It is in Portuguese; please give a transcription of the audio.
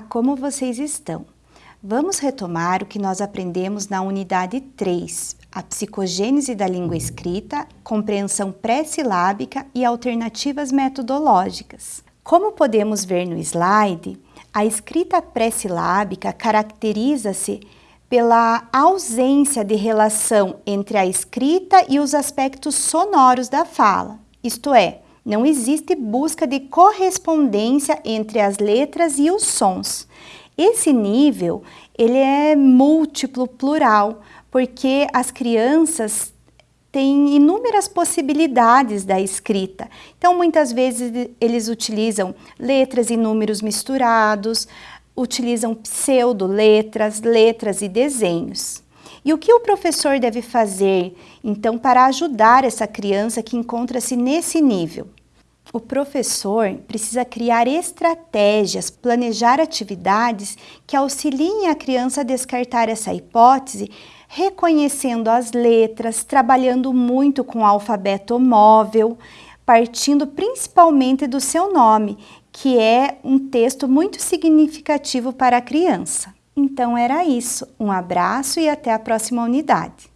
como vocês estão? Vamos retomar o que nós aprendemos na unidade 3, a psicogênese da língua escrita, compreensão pré-silábica e alternativas metodológicas. Como podemos ver no slide, a escrita pré-silábica caracteriza-se pela ausência de relação entre a escrita e os aspectos sonoros da fala, isto é, não existe busca de correspondência entre as letras e os sons. Esse nível, ele é múltiplo, plural, porque as crianças têm inúmeras possibilidades da escrita. Então, muitas vezes eles utilizam letras e números misturados, utilizam pseudo-letras, letras e desenhos. E o que o professor deve fazer, então, para ajudar essa criança que encontra-se nesse nível? O professor precisa criar estratégias, planejar atividades que auxiliem a criança a descartar essa hipótese, reconhecendo as letras, trabalhando muito com o alfabeto móvel, partindo principalmente do seu nome, que é um texto muito significativo para a criança. Então era isso. Um abraço e até a próxima unidade.